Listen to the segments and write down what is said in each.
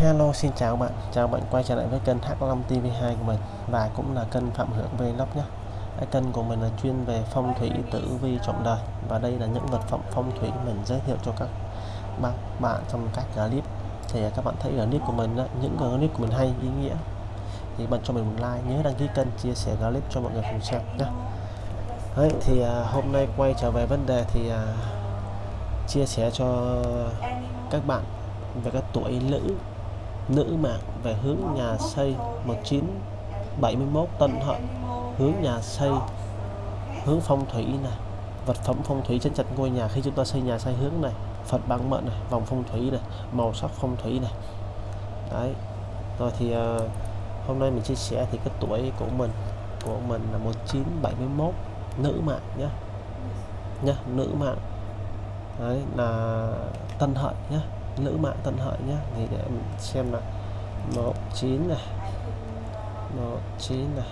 Hello xin chào bạn. Chào bạn quay trở lại với kênh H5 TV2 của mình và cũng là kênh Phạm Hưởng Vlog nhé. Cái kênh của mình là chuyên về phong thủy tử vi trọng đời và đây là những vật phẩm phong thủy mình giới thiệu cho các bạn bạn trong các clip. Thì các bạn thấy clip của mình những clip của mình hay ý nghĩa. Thì bạn cho mình một like nhớ đăng ký kênh chia sẻ clip cho mọi người cùng xem nhé. Đấy, thì à, hôm nay quay trở về vấn đề thì à, chia sẻ cho các bạn về các tuổi nữ nữ mạng về hướng nhà xây 1971 Tân Hợi hướng nhà xây hướng phong thủy này. Vật phẩm phong thủy trên chặt ngôi nhà khi chúng ta xây nhà xây hướng này Phật bằng mận này vòng phong thủy này màu sắc phong thủy này. Đấy. Rồi thì uh, hôm nay mình chia sẻ thì cái tuổi của mình của mình là 1971 nữ mạng nhé nhá nữ mạng đấy là tân hợi nhé nữ mạng tân hợi nhé thì để mình xem là 19 này. 19 này.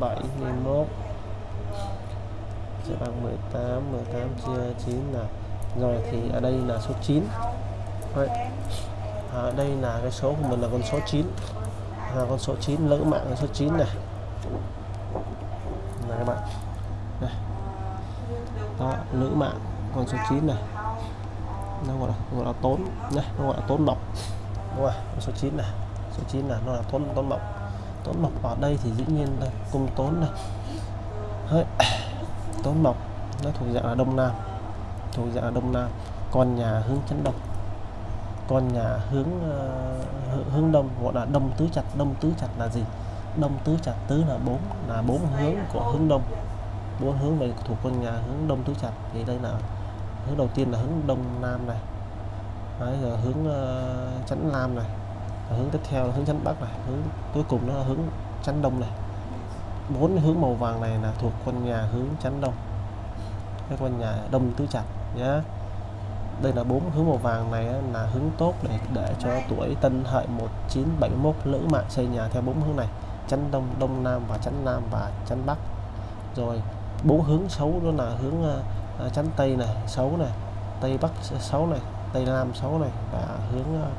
71 sẽ bằng 18 18 chia 9 là, rồi thì ở đây là số 9 Đấy. À, ở đây là cái số của mình là con số 9 là con số 9 nữ mạng là số 9 này. Là các bạn. Này đó nữ mạng con số 9 này nó gọi là gọi là tốn nhé nó gọi là tốn mộc. Đúng không số 9 này. Số 9 là nó là tốn tốn mộc. Tốn mộc ở đây thì dĩ nhiên là cung tốn này. Đấy. tốn mộc nó thuộc dạng là đông nam. Thuộc dạng là đông nam. Con nhà hướng chấn đông. Con nhà hướng uh, hướng đông gọi là đông tứ chặt. Đông tứ chặt là gì? Đông tứ chặt tứ là bốn là bốn hướng của hướng đông. Bốn hướng về thuộc con nhà hướng đông tứ chặt. Thì đây là hướng đầu tiên là hướng đông nam này. Đấy, rồi hướng ờ, uh, chắn nam này. Rồi hướng tiếp theo là hướng chắn bắc này. Hướng cuối cùng nó là hướng chắn đông này. Bốn hướng màu vàng này là thuộc con nhà hướng chắn đông. Cái con nhà đông tứ chặt nhé đây là bốn hướng màu vàng này là hướng tốt để để cho tuổi tân hợi 1971 lữ mạng xây nhà theo bốn hướng này. Chắn đông đông nam và chắn nam và chắn bắc. Rồi bốn hướng xấu đó là hướng uh, Ờ, chắn tây này xấu này tây bắc xấu này tây nam xấu này và hướng ờ,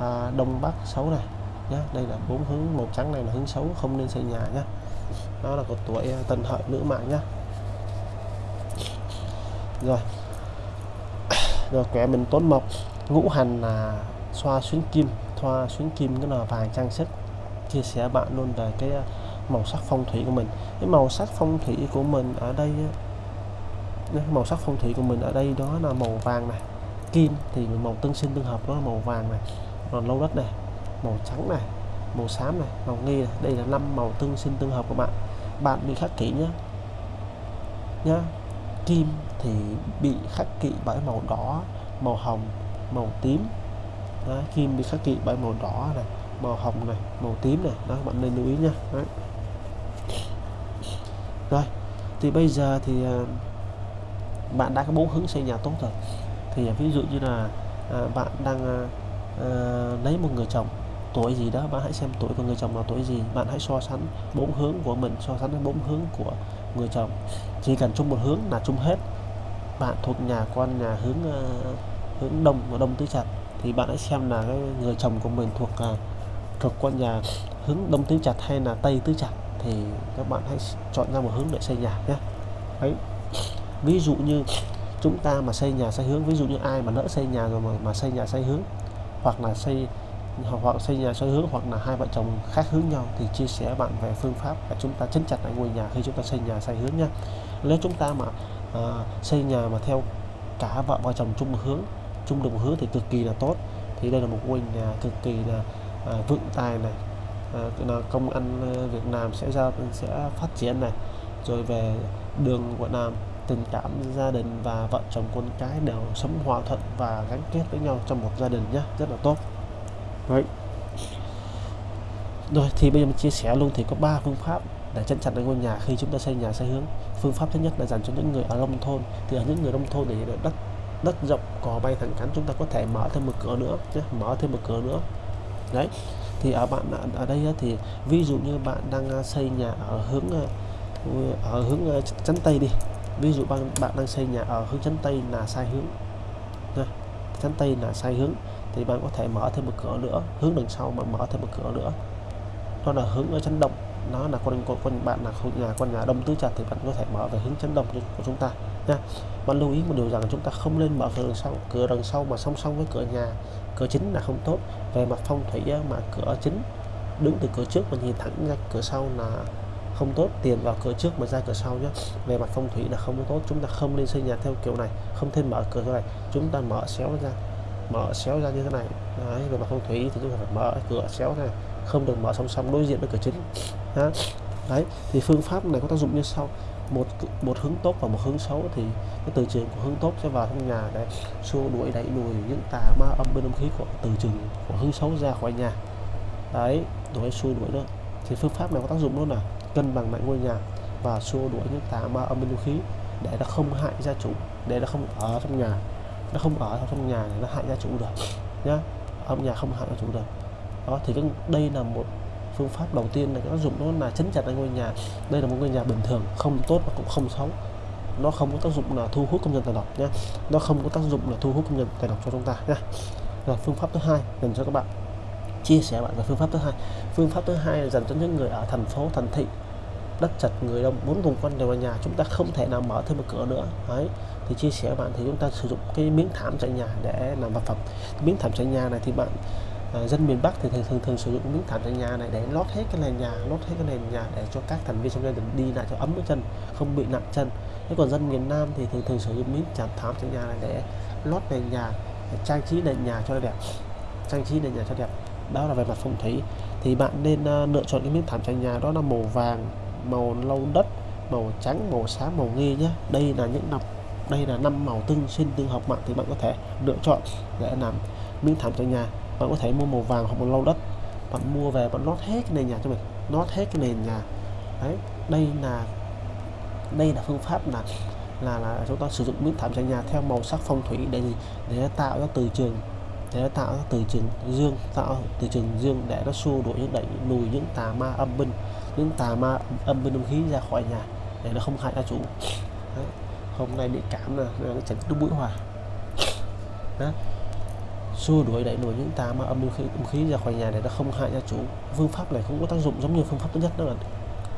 à, đông bắc xấu này nhé đây là bốn hướng màu trắng này là hướng xấu không nên xây nhà nhé đó là của tuổi ờ, tân hợi nữ mạng nhé rồi. Rồi kẻ mình tốn mộc ngũ hành là xoa xuyến kim. Thoa xuyến kim cái là vàng trang sức. Chia sẻ bạn luôn về cái màu sắc phong thủy của mình. Cái màu sắc phong thủy của mình ở đây màu sắc phong thủy của mình ở đây đó là màu vàng này. Kim thì màu tương sinh tương hợp đó là màu vàng này. Còn lâu đất này màu trắng này màu xám này màu nghi này. Đây là năm màu tương sinh tương hợp của bạn. Bạn bị khắc kỷ nhé nhá kim thì bị khắc kỵ bởi màu đỏ màu hồng màu tím. Đó, kim bị khắc kỵ bởi màu đỏ này màu hồng này màu tím này. Đó bạn nên lưu ý nha Đấy. rồi thì bây giờ thì uh, bạn đã có bốn hướng xây nhà tốt rồi. Thì ví dụ như là à, bạn đang à, à, lấy một người chồng tuổi gì đó bạn hãy xem tuổi của người chồng là tuổi gì. Bạn hãy so sánh bốn hướng của mình so sánh với bốn hướng của người chồng. Chỉ cần chung một hướng là chung hết. Bạn thuộc nhà con nhà hướng uh, hướng đông và đông tứ chặt thì bạn hãy xem là cái người chồng của mình thuộc uh, thuộc con nhà hướng đông tứ chặt hay là tây tứ chặt thì các bạn hãy chọn ra một hướng để xây nhà nhé. Đấy ví dụ như chúng ta mà xây nhà xây hướng ví dụ như ai mà lỡ xây nhà rồi mà, mà xây nhà xây hướng hoặc là xây hoặc xây nhà sai hướng hoặc là hai vợ chồng khác hướng nhau thì chia sẻ bạn về phương pháp để chúng ta chấn chặt lại ngôi nhà khi chúng ta xây nhà sai hướng nha. Nếu chúng ta mà à, xây nhà mà theo cả vợ và chồng chung một hướng chung đồng hướng thì cực kỳ là tốt. Thì đây là một ngôi nhà cực kỳ là ờ, à, vượng tài này à, là công ăn Việt Nam sẽ ra sẽ phát triển này. Rồi về đường của Nam tình cảm gia đình và vợ chồng con cái đều sống hòa thuận và gắn kết với nhau trong một gia đình nhé rất là tốt Đấy. Rồi thì bây giờ mình chia sẻ luôn thì có ba phương pháp để chân chặt được ngôi nhà khi chúng ta xây nhà xây hướng. Phương pháp thứ nhất là dành cho những người ở nông thôn thì ở những người nông thôn thì đất đất rộng cò bay thẳng cánh chúng ta có thể mở thêm một cửa nữa nhé, mở thêm một cửa nữa. Đấy. Thì ở bạn ở đây thì ví dụ như bạn đang à, xây nhà ở hướng à, ở hướng à, chắn tây đi. Ví dụ bạn bạn đang xây nhà ở hướng chắn tây là sai hướng. Chắn tây là sai hướng. Thì bạn có thể mở thêm một cửa nữa hướng đằng sau mà mở thêm một cửa nữa. Đó là hướng ở chánh đông nó là con con, con bạn là nhà con nhà đông tứ trạch thì bạn có thể mở về hướng chấn động của chúng ta. Nha bạn lưu ý một điều rằng chúng ta không nên mở cửa đằng sau cửa đằng sau mà song song với cửa nhà. Cửa chính là không tốt. Về mặt phong thủy mà cửa chính đứng từ cửa trước mà nhìn thẳng ra cửa sau là không tốt tiền vào cửa trước mà ra cửa sau nhé về mặt phong thủy là không tốt chúng ta không nên xây nhà theo kiểu này không thêm mở cửa này. Chúng ta mở xéo ra mở xéo ra như thế này. Đấy, về mặt phong thủy thì chúng ta phải mở cửa xéo này không được mở song song đối diện với cửa chính. Đó. đấy thì phương pháp này có tác dụng như sau. Một một hướng tốt và một hướng xấu thì cái từ trường của hướng tốt sẽ vào trong nhà để xua đuổi đẩy lùi những tà ma âm bên âm khí của từ trường của hướng xấu ra khỏi nhà. Đấy đuổi xua đuổi đó. Thì phương pháp này có tác dụng luôn là cân bằng lại ngôi nhà và xua đuổi những tà ma âm binh khí. Để nó không hại gia chủ để nó không ở trong nhà nó không ở trong nhà để nó hại gia chủ được nhá. Âm nhà không hại gia chủ được. Đó thì cái, đây là một phương pháp đầu tiên là nó dùng nó là chấn chặt ngôi nhà. Đây là một ngôi nhà bình thường không tốt và cũng không xấu. Nó không có tác dụng là thu hút công nhân tài lộc nhé nó không có tác dụng là thu hút công nhân tài lộc cho chúng ta nhé rồi phương pháp thứ hai dành cho các bạn chia sẻ bạn về phương pháp thứ hai. Phương pháp thứ hai là dành cho những người ở thành phố thành thị đất chật người đông muốn vùng quanh đều là nhà chúng ta không thể nào mở thêm một cửa nữa. Đấy thì chia sẻ bạn thì chúng ta sử dụng cái miếng thảm trải nhà để làm vật phẩm. Miếng thảm trải nhà này thì bạn à, dân miền Bắc thì thường thường, thường sử dụng miếng thảm trải nhà này để lót hết cái nền nhà lót hết cái nền nhà để cho các thành viên trong gia đình đi lại cho ấm cái chân không bị nặng chân. Thế còn dân miền Nam thì thường thường sử dụng miếng thảm thảm trải nhà này để lót nền nhà để trang trí nền nhà cho đẹp. Trang trí nền nhà cho đẹp đó là về mặt phong thủy. Thì bạn nên uh, lựa chọn cái miếng thảm trải nhà đó là màu vàng màu lâu đất màu trắng màu xám màu nghi nhé đây là những năm đây là năm màu tương sinh tương hợp mạng thì bạn có thể lựa chọn để làm miếng thảm trải nhà. Bạn có thể mua màu vàng hoặc màu lâu đất. Bạn mua về bạn lót hết cái nền nhà cho mình lót hết cái nền nhà. Đấy đây là đây là phương pháp là là là chúng ta sử dụng miếng thảm trải nhà theo màu sắc phong thủy để để tạo ra từ trường để nó tạo ra từ trường dương tạo từ trường dương để nó xua đuổi những đẩy lùi những tà ma âm binh những tà ma âm binh âm khí ra khỏi nhà để nó không hại gia chủ Đấy. hôm nay bị cảm là nó chấn đúng mũi hòa Đấy. xua đuổi đẩy lùi những tà ma âm binh khí, âm khí ra khỏi nhà để nó không hại gia chủ phương pháp này cũng có tác dụng giống như phương pháp thứ nhất đó là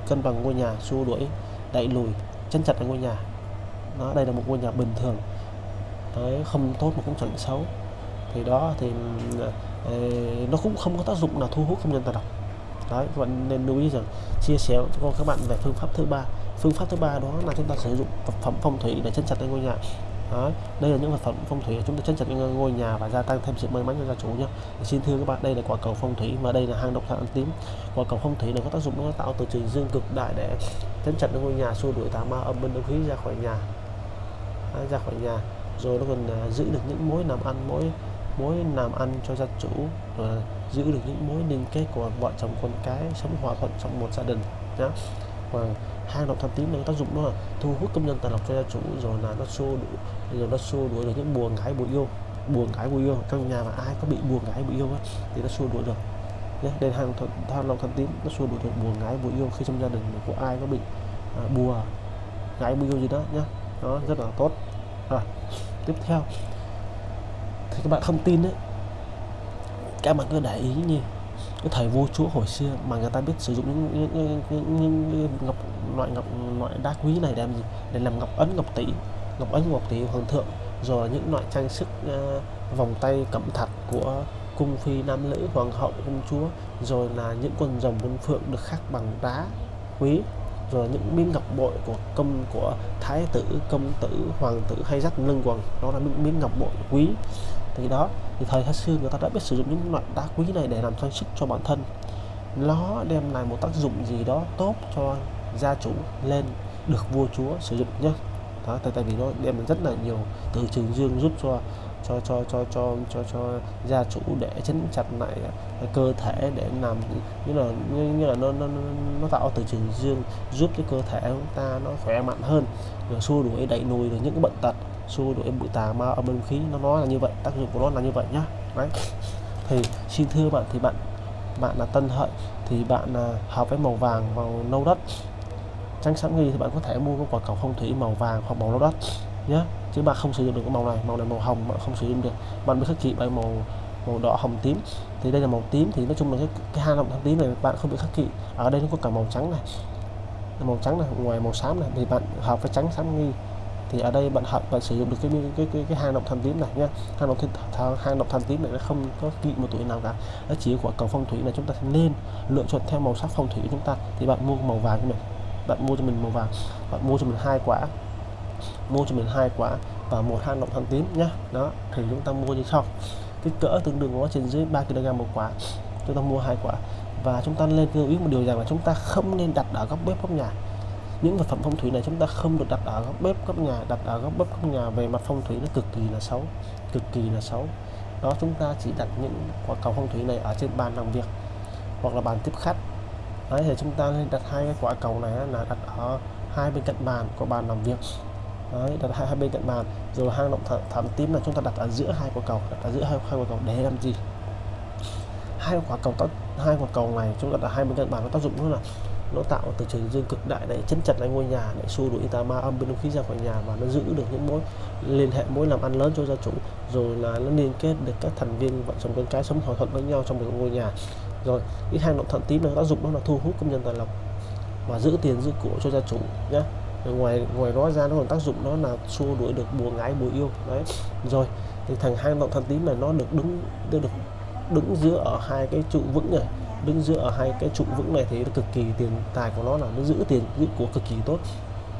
cân bằng ngôi nhà xua đuổi đẩy lùi chân chặt ở ngôi nhà nó đây là một ngôi nhà bình thường Đấy, không tốt mà cũng chẳng xấu thì đó thì ờ, ờ, nó cũng không có tác dụng là thu hút công nhân ta đọc đấy các bạn nên lưu ý rằng chia sẻ cho các bạn về phương pháp thứ ba. Phương pháp thứ ba đó là chúng ta sử dụng vật phẩm phong thủy để chân chặt lên ngôi nhà. Đấy, đây là những vật phẩm phong thủy chúng ta chân chặt lên ngôi nhà và gia tăng thêm sự may mắn cho gia chủ nhé xin thưa các bạn đây là quả cầu phong thủy và đây là hang động thạch ăn tím quả cầu phong thủy nó có tác dụng nó tạo từ trường dương cực đại để chân chặt lên ngôi nhà xua đuổi tà ma âm binh âm khí ra khỏi nhà. Đấy, ra khỏi nhà. Rồi nó còn ờ, giữ được những mối làm ăn mối mối làm ăn cho gia chủ và giữ được những mối liên kết của vợ chồng con cái sống hòa thuận trong một gia đình nhé và hang động tham tím này tác dụng đó là thu hút công nhân tài lộc cho gia chủ rồi là nó xô đuổi rồi nó xô đuổi được những buồn gái bùi yêu buồn gái bùi yêu. Trong nhà mà ai có bị buồn gái bùi yêu ấy, thì nó xua đuổi được nhé đây hang thuận than động thạch tím nó xua đuổi được buồn gái bùi yêu khi trong gia đình của ai có bị à, bùa gái bùi yêu gì đó nhé nó rất là tốt. À, tiếp theo thì các bạn không tin đấy các bạn cứ để ý như cái thời vua chúa hồi xưa mà người ta biết sử dụng những, những, những, những, những ngọc loại ngọc loại đá quý này để làm gì? Để làm ngọc ấn ngọc tỷ ngọc ấn ngọc tỷ hoàng thượng. Rồi những loại trang sức uh, vòng tay cẩm thạch của cung phi nam nữ hoàng hậu công chúa. Rồi là những con rồng con phượng được khắc bằng đá quý. Rồi những miếng ngọc bội của công của thái tử công tử hoàng tử hay dắt lưng quần. Đó là những miếng ngọc bội quý thì đó thì thời thái xưa người ta đã biết sử dụng những loại đá quý này để làm trang sức cho bản thân. Nó đem lại một tác dụng gì đó tốt cho gia chủ lên được vua chúa sử dụng nhé đó tại, tại vì nó đem lại rất là nhiều từ trường dương giúp cho cho cho cho cho cho cho gia chủ để chấn chặt lại cơ thể để làm như là như, như là nó nó nó tạo từ trường dương giúp cho cơ thể chúng ta nó khỏe mạnh hơn rồi xua đuổi đẩy lùi được những cái bệnh tật xua đuổi bụi tà ma âm khí nó nói là như vậy tác dụng của nó là như vậy nhá. Đấy. Thì xin thưa bạn thì bạn bạn là tân hợi thì bạn là hợp với màu vàng màu nâu đất. Trắng sáng nghi thì bạn có thể mua cái quả cầu phong thủy màu vàng hoặc màu nâu đất nhé chứ bạn không sử dụng được cái màu này. Màu này màu hồng bạn không sử dụng được. Bạn mới khắc kỵ bởi màu màu đỏ hồng tím. Thì đây là màu tím thì nói chung là cái, cái hai lòng tím này bạn không bị khắc kỵ. Ở đây nó có cả màu trắng này màu trắng này ngoài màu xám này thì bạn hợp với trắng xám nghi thì ở đây bạn học bạn sử dụng được cái cái cái, cái hang động tham tím này nhé hang động tham hang động tham tím này nó không có kỵ một tuổi nào cả. Nó chỉ của cầu phong thủy là chúng ta nên lựa chọn theo màu sắc phong thủy của chúng ta. Thì bạn mua màu vàng cho mình. Bạn mua cho mình màu vàng. Bạn mua cho mình hai quả. Mua cho mình hai quả và một hang động tham tím nhá. Đó thì chúng ta mua như sau. Kích cỡ tương đương nó trên dưới 3 kg một quả. Chúng ta mua hai quả. Và chúng ta lên lưu ý một điều rằng là chúng ta không nên đặt ở góc bếp góc nhà những vật phẩm phong thủy này chúng ta không được đặt ở góc bếp góc nhà đặt ở góc bếp góc nhà. Về mặt phong thủy nó cực kỳ là xấu cực kỳ là xấu. Đó chúng ta chỉ đặt những quả cầu phong thủy này ở trên bàn làm việc hoặc là bàn tiếp khách. Đấy thì chúng ta nên đặt hai cái quả cầu này là đặt ở hai bên cạnh bàn của bàn làm việc. Đấy, đặt hai, hai bên cạnh bàn. Rồi hang động thảm, thảm tím là chúng ta đặt ở giữa hai quả cầu đặt ở giữa hai, hai quả cầu để làm gì? Hai quả cầu tác hai quả cầu này chúng ta đặt ở hai bên cạnh bàn có tác dụng nữa là nó tạo từ trường dương cực đại để chấn chặt lại ngôi nhà, để xua đuổi tà ma âm bên không khí ra khỏi nhà và nó giữ được những mối liên hệ, mối làm ăn lớn cho gia chủ. Rồi là nó liên kết được các thành viên vợ chồng con cái sống hòa thuận với nhau trong một ngôi nhà. Rồi, cái hang động thận tím này tác dụng đó là thu hút công nhân tài lộc và giữ tiền giữ của cho gia chủ nhé ngoài ngoài đó ra nó còn tác dụng đó là xua đuổi được bùa ngái bùa yêu, đấy. Rồi, thì thằng hang động thận tím này nó được đứng được đứng giữa ở hai cái trụ vững này đứng dựa ở hai cái trụ vững này thì cực kỳ tiền tài của nó là nó giữ tiền, giữ của cực kỳ tốt.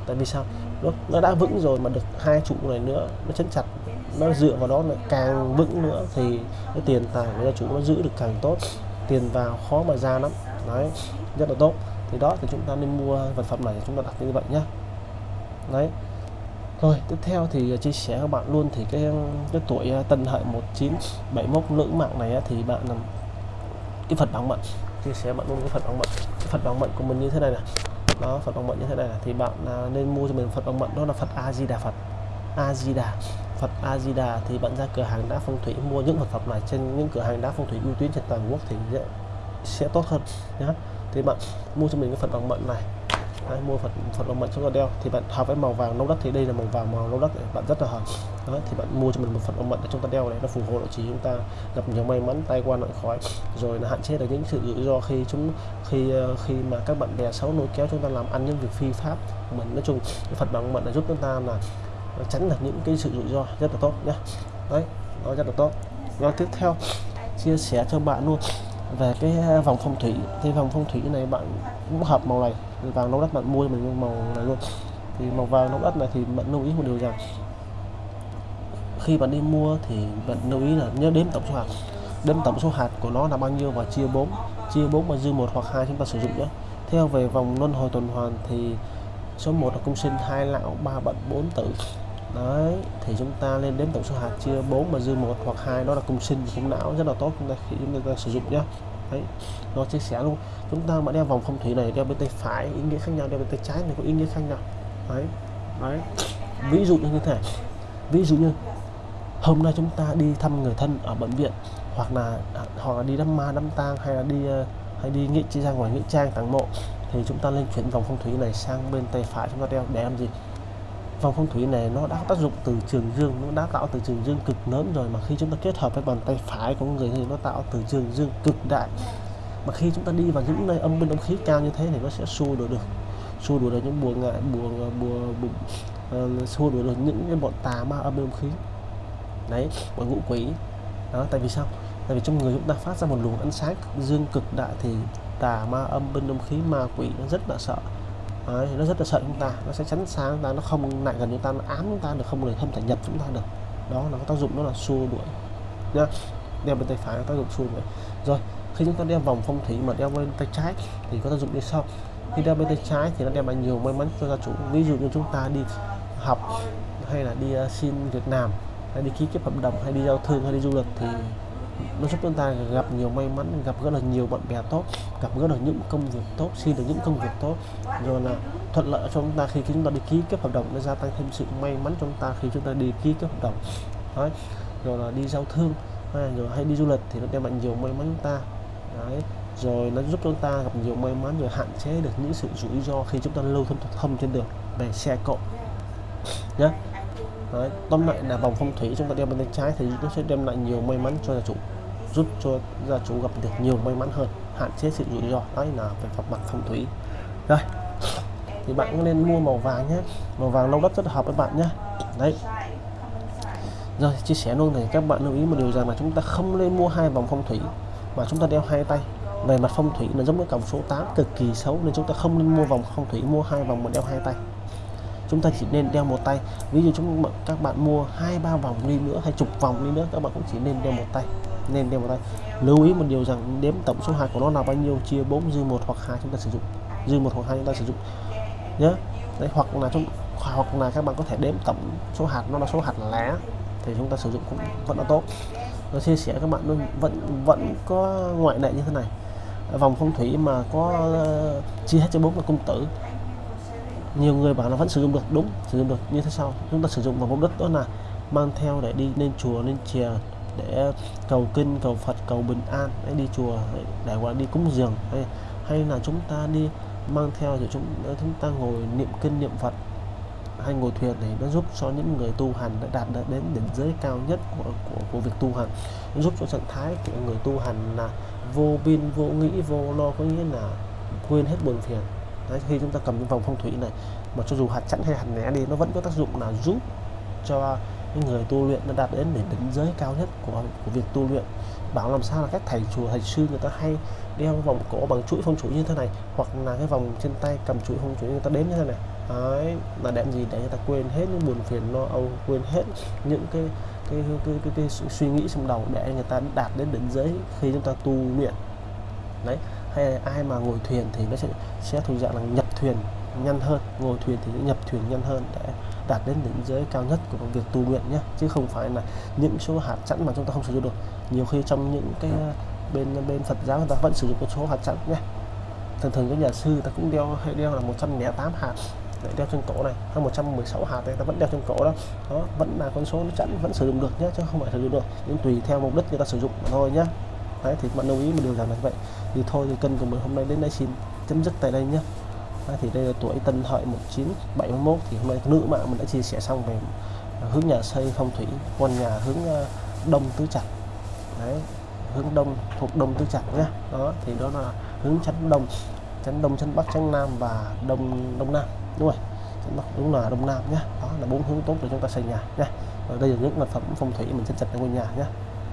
Tại vì sao? Nó nó đã vững rồi mà được hai trụ này nữa, nó chấn chặt, nó dựa vào đó là càng vững nữa thì cái tiền tài của gia chủ nó giữ được càng tốt. Tiền vào khó mà ra lắm. Đấy, rất là tốt. Thì đó, thì chúng ta nên mua vật phẩm này chúng ta đặt như vậy nhé đấy. Rồi, tiếp theo thì chia sẻ các bạn luôn thì cái cái tuổi à, tân hợi 1971 nữ mạng này thì bạn à, cái phật bằng mận chia sẻ bạn luôn cái phật bằng mận cái phật bằng mận của mình như thế này này đó phật bằng mận như thế này, này. thì bạn à, nên mua cho mình phật bằng mận đó là phật a di đà phật. A di đà phật a di đà thì bạn ra cửa hàng đá phong thủy mua những vật phẩm này trên những cửa hàng đá phong thủy uy tín trên toàn quốc thì sẽ, sẽ tốt hơn nhé thì bạn mua cho mình cái phật bằng mận này. Đấy, mua Phật Phật Long Mệnh chúng ta đeo. Thì bạn hợp với màu vàng nâu đất thì đây là màu vàng màu nâu đất bạn rất là hợp. Đó thì bạn mua cho mình một Phật Long Mệnh để chúng ta đeo này nó phù hộ lợi chỉ chúng ta gặp nhiều may mắn tay qua nạn khói rồi là hạn chế được những sự rủi ro khi chúng khi ờ, khi mà các bạn bè xấu nối kéo chúng ta làm ăn những việc phi pháp mình. Nói chung cái Phật bằng Mệnh là giúp chúng ta là tránh được những cái sự rủi ro rất là tốt nhé. Đấy nó rất là tốt. Rồi tiếp theo chia sẻ cho bạn luôn về cái ờ, vòng phong thủy. Thì vòng phong thủy này bạn cũng hợp màu này vàng nâu đất bạn mua cho mình màu này luôn. Thì màu vàng nâu đất này thì bạn lưu ý một điều rằng, khi bạn đi mua thì bạn lưu ý là nhớ đếm tổng số hạt. Đếm tổng số hạt của nó là bao nhiêu và chia 4 chia 4 và dư một hoặc hai chúng ta sử dụng nhé. Theo về vòng luân hồi tuần hoàn thì số 1 là cung sinh, hai lão, ba bận bốn tử. Đấy, thì chúng ta lên đếm tổng số hạt, chia 4 và dư một hoặc hai, đó là cung sinh, cung não. Rất là tốt, chúng ta khi chúng ta sử dụng nhé thấy nó chia sẻ luôn. Chúng ta mà đeo vòng phong thủy này, đeo bên tay phải, ý nghĩa khác nhau. Đeo bên tay trái này có ý nghĩa khác nhau. Đấy đấy. Ví dụ như thế này. Ví dụ như hôm nay chúng ta đi thăm người thân ở bệnh viện, hoặc là à, hoặc là đi đám ma, đám tang, hay là đi ờ, hay đi nghĩa chi ra ngoài nghĩa trang tàng mộ, thì chúng ta lên chuyển vòng phong thủy này sang bên tay phải, chúng ta đeo. Để làm gì? Vòng phong thủy này nó đã tác dụng từ trường dương nó đã tạo từ trường dương cực lớn rồi. Mà khi chúng ta kết hợp với bàn tay phải của người thì nó tạo từ trường dương cực đại. Mà khi chúng ta đi vào những nơi âm bên âm khí cao như thế thì nó sẽ xua đuổi được xua đuổi được những bùa ngại bùa bùa, bùa uh, xua đuổi được những cái bọn tà ma âm bên âm khí. Đấy bọn ngũ quỷ. Đó tại vì sao? Tại vì trong người chúng ta phát ra một luồng ánh sáng dương cực đại thì tà ma âm bên âm khí ma quỷ nó rất là sợ. Đấy, nó rất là sợ chúng ta. Nó sẽ chắn sáng chúng ta nó không lại gần chúng ta nó ám chúng ta được không được không thể nhập chúng ta được. Đó là cái tác dụng đó là xua đuổi nhá. Đeo bên tay phải có tác dụng xua đuổi. Rồi khi chúng ta đeo vòng phong thủy mà đeo bên tay trái thì có tác dụng như sau. Khi đeo bên tay trái thì nó đem lại nhiều may mắn cho gia chủ. Ví dụ như chúng ta đi học hay là đi uh, xin việc làm hay đi ký kết hợp đồng hay đi giao thương hay đi du lịch thì nó giúp chúng ta gặp nhiều may mắn, gặp gỡ được nhiều bạn bè tốt, gặp gỡ được những công việc tốt, xin được những công việc tốt rồi là thuận lợi cho chúng ta khi chúng ta đi ký kết hợp đồng nó gia tăng thêm sự may mắn cho chúng ta khi chúng ta đi ký kết hợp đồng Đấy. rồi là đi giao thương, hay rồi hay đi du lịch thì nó đem lại nhiều may mắn chúng ta Đấy. rồi nó giúp chúng ta gặp nhiều may mắn, rồi hạn chế được những sự rủi ro khi chúng ta lưu thông thông trên đường về xe cộ nhé Đấy. tóm lại là vòng phong thủy chúng ta đeo bên tay trái thì nó sẽ đem lại nhiều may mắn cho gia chủ giúp cho gia chủ gặp được nhiều may mắn hơn, hạn chế sự rủi ro đấy là về mặt mặt phong thủy rồi, thì bạn cũng nên mua màu vàng nhé. Màu vàng lâu đất rất hợp với bạn nhé. Đấy. Rồi, chia sẻ luôn này các bạn lưu ý một điều rằng là chúng ta không nên mua hai vòng phong thủy, mà chúng ta đeo hai tay. Về mặt phong thủy là giống với cổng số 8 cực kỳ xấu nên chúng ta không nên mua vòng phong thủy, mua hai vòng mà đeo hai tay. Chúng ta chỉ nên đeo một tay. Ví dụ chúng các bạn mua hai, ba vòng đi nữa hay chục vòng đi nữa, các bạn cũng chỉ nên đeo một tay nên đeo vào tay. Lưu ý một điều rằng đếm tổng số hạt của nó là bao nhiêu chia 4 dư một hoặc hai chúng ta sử dụng. Dư một hoặc hai chúng ta sử dụng. Nhé đấy hoặc là chúng hoặc là các bạn có thể đếm tổng số hạt nó là số hạt lá thì chúng ta sử dụng cũng vẫn là tốt. Nó chia sẻ các bạn luôn vẫn vẫn có ngoại lệ như thế này. Vòng phong thủy mà có uh, chia hết cho bốn là cung tử. Nhiều người bảo là vẫn sử dụng được đúng sử dụng được. Như thế sau chúng ta sử dụng vào mục đích đó là mang theo để đi lên chùa lên chè để cầu kinh cầu Phật cầu bình an để đi chùa để gọi đi cúng dường hay, hay là chúng ta đi mang theo rồi chúng chúng ta ngồi niệm kinh niệm Phật hay ngồi thuyền thì nó giúp cho những người tu hành đã đạt được đến đỉnh giới cao nhất của, của, của việc tu hành. Nó giúp cho trạng thái của người tu hành là vô biên vô nghĩ vô lo có nghĩa là quên hết buồn phiền. Đấy, khi chúng ta cầm những vòng phong thủy này mà cho dù hạt chẵn hay hạt né đi nó vẫn có tác dụng là giúp cho những người tu luyện đã đạt đến đỉnh, đỉnh giới cao nhất của của việc tu luyện. Bảo làm sao là các thầy chùa thầy sư người ta hay đeo vòng cổ bằng chuỗi phong thủy như thế này hoặc là cái vòng trên tay cầm chuỗi phong thủy người ta đếm như thế này. Đấy, là để gì để người ta quên hết những buồn phiền lo âu quên hết những cái cái, cái, cái, cái, cái suy nghĩ trong đầu để người ta đạt đến đỉnh giới khi chúng ta tu luyện. Đấy hay ai mà ngồi thuyền thì nó sẽ sẽ thuộc dạng là nhập thuyền nhanh hơn ngồi thuyền thì nhập thuyền nhanh hơn để đạt đến đỉnh giới cao nhất của việc tu luyện nhé chứ không phải là những số hạt chẵn mà chúng ta không sử dụng được. Nhiều khi trong những cái bên bên Phật giáo người ta vẫn sử dụng một số hạt chẵn nhé. Thường thường các nhà sư ta cũng đeo hay đeo là 108 hạt để đeo trên cổ này hay 116 hạt này ta vẫn đeo trên cổ đó. Đó vẫn là con số nó chẵn vẫn sử dụng được nhé chứ không phải sử dụng được. Nhưng tùy theo mục đích người ta sử dụng mà thôi nhé. Đấy thì bạn lưu ý một điều rằng là vậy. Thì thôi thì cân của mình hôm nay đến đây xin chấm dứt tại đây nhé thì đây là tuổi tân hợi 1971 thì hôm nay nữ mạng mình đã chia sẻ xong về hướng nhà xây phong thủy con nhà hướng ờ, đông tứ trạch. Đấy hướng đông thuộc đông tứ trạch nhé đó thì đó là hướng chắn đông chắn đông chắn bắc chắn nam và đông đông nam. Đúng rồi chắn bắc đúng là đông nam nhé đó là bốn hướng tốt để chúng ta xây nhà nhé và đây là những vật phẩm phong thủy mình chân chặt ngôi nhà nhé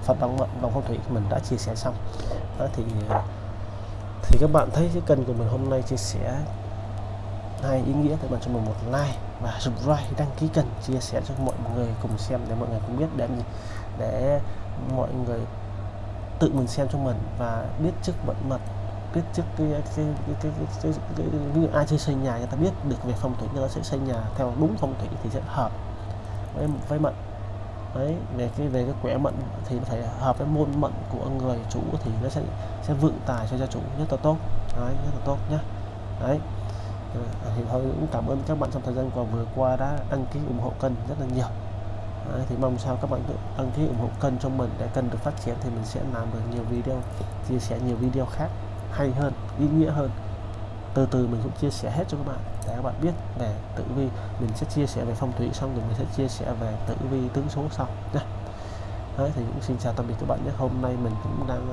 Phật đồng đồng phong thủy mình đã chia sẻ xong. Đó, thì thì các bạn thấy cái kênh của mình hôm nay chia sẻ hai ý nghĩa thì bạn cho mình một like và subscribe đăng ký kênh chia sẻ cho mọi người cùng xem để mọi người cũng biết để để mọi người tự mình xem cho mình và biết trước vận mật biết trước cái cái cái cái, cái, cái, cái, cái, ai chơi xây nhà người ta biết được về phong thủy người ta sẽ xây nhà theo đúng phong thủy thì sẽ hợp với với mệnh đấy về cái về cái quẻ mệnh thì nó phải hợp với môn mệnh của người chủ thì nó sẽ sẽ vượng tài cho gia chủ rất là tốt. Đấy rất là tốt nhá, đấy. Ờ, thì thôi cũng cảm ơn các bạn trong thời gian qua vừa qua đã đăng ký ủng hộ kênh rất là nhiều. Đấy, thì mong sao các bạn đăng ký ủng hộ kênh cho mình để kênh được phát triển thì mình sẽ làm được nhiều video chia sẻ nhiều video khác hay hơn ý nghĩa hơn. Từ từ mình cũng chia sẻ hết cho các bạn để các bạn biết về tử vi. Mình sẽ chia sẻ về phong thủy xong rồi mình sẽ chia sẻ về tử vi tướng số sau nhé Đấy, thì cũng xin chào tạm biệt các bạn nhé. Hôm nay mình cũng đang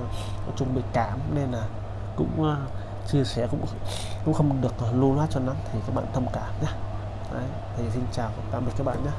uh, chuẩn bị cảm nên là cũng uh, chia sẻ cũng cũng không được lưu loát cho lắm thì các bạn thông cảm nhé. Đấy, thì xin chào tạm biệt các bạn nhé.